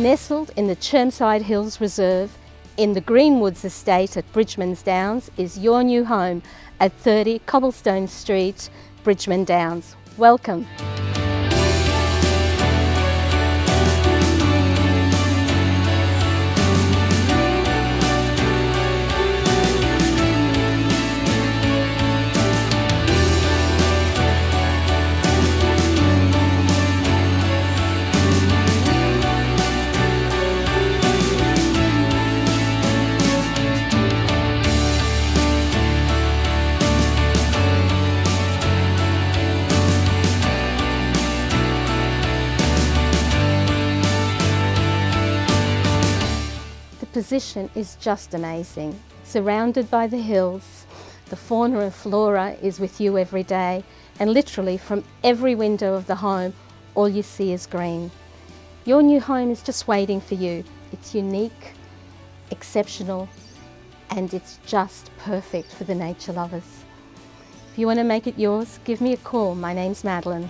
Nestled in the Chermside Hills Reserve in the Greenwoods estate at Bridgeman's Downs is your new home at 30 Cobblestone Street, Bridgeman Downs. Welcome. Position is just amazing. Surrounded by the hills, the fauna and flora is with you every day and literally from every window of the home all you see is green. Your new home is just waiting for you. It's unique, exceptional and it's just perfect for the nature lovers. If you want to make it yours, give me a call. My name's Madeline.